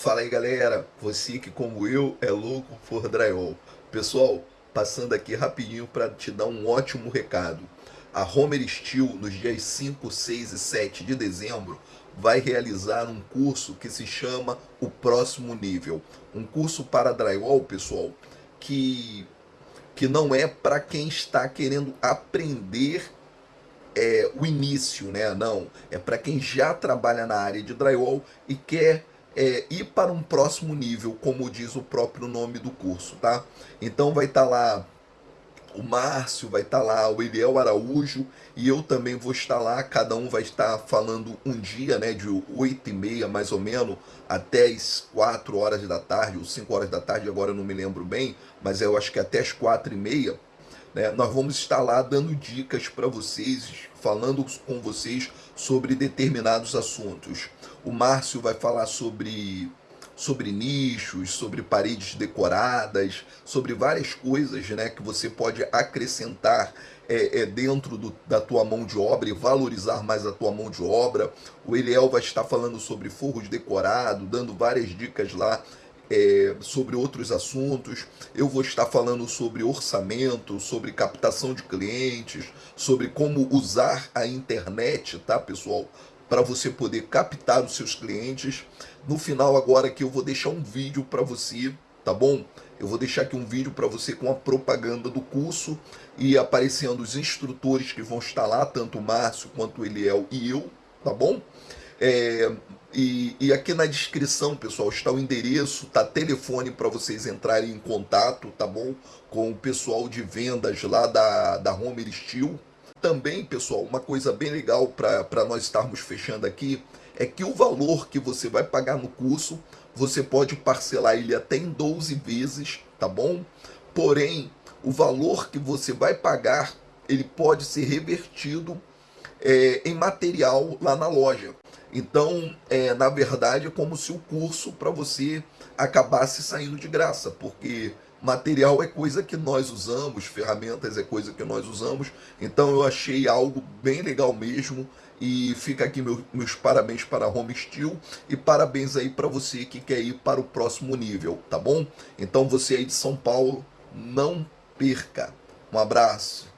Fala aí galera, você que como eu é louco por drywall. Pessoal, passando aqui rapidinho para te dar um ótimo recado. A Homer Steel, nos dias 5, 6 e 7 de dezembro, vai realizar um curso que se chama O Próximo Nível. Um curso para drywall, pessoal, que, que não é para quem está querendo aprender é, o início, né? Não, é para quem já trabalha na área de drywall e quer é, ir para um próximo nível, como diz o próprio nome do curso, tá? Então vai estar tá lá o Márcio, vai estar tá lá o Eliel Araújo e eu também vou estar lá, cada um vai estar falando um dia, né, de 8 e meia mais ou menos, até as 4 horas da tarde, ou 5 horas da tarde, agora eu não me lembro bem, mas eu acho que até as 4 e meia, né, nós vamos estar lá dando dicas para vocês, falando com vocês sobre determinados assuntos. O Márcio vai falar sobre, sobre nichos, sobre paredes decoradas, sobre várias coisas né, que você pode acrescentar é, é, dentro do, da tua mão de obra e valorizar mais a tua mão de obra. O Eliel vai estar falando sobre forros decorados, dando várias dicas lá é, sobre outros assuntos. Eu vou estar falando sobre orçamento, sobre captação de clientes, sobre como usar a internet, tá, pessoal? Para você poder captar os seus clientes. No final agora que eu vou deixar um vídeo para você, tá bom? Eu vou deixar aqui um vídeo para você com a propaganda do curso e aparecendo os instrutores que vão estar lá, tanto o Márcio quanto o Eliel e eu, tá bom? É, e, e, aqui na descrição, pessoal, está o endereço, tá telefone para vocês entrarem em contato, tá bom? Com o pessoal de vendas lá da, da Homer Steel. Também, pessoal, uma coisa bem legal para nós estarmos fechando aqui é que o valor que você vai pagar no curso, você pode parcelar ele até em 12 vezes, tá bom? Porém, o valor que você vai pagar, ele pode ser revertido é, em material lá na loja. Então, é, na verdade, é como se o curso para você acabasse saindo de graça, porque material é coisa que nós usamos, ferramentas é coisa que nós usamos. Então, eu achei algo bem legal mesmo. E fica aqui meu, meus parabéns para a Home Steel e parabéns aí para você que quer ir para o próximo nível, tá bom? Então você aí de São Paulo, não perca. Um abraço.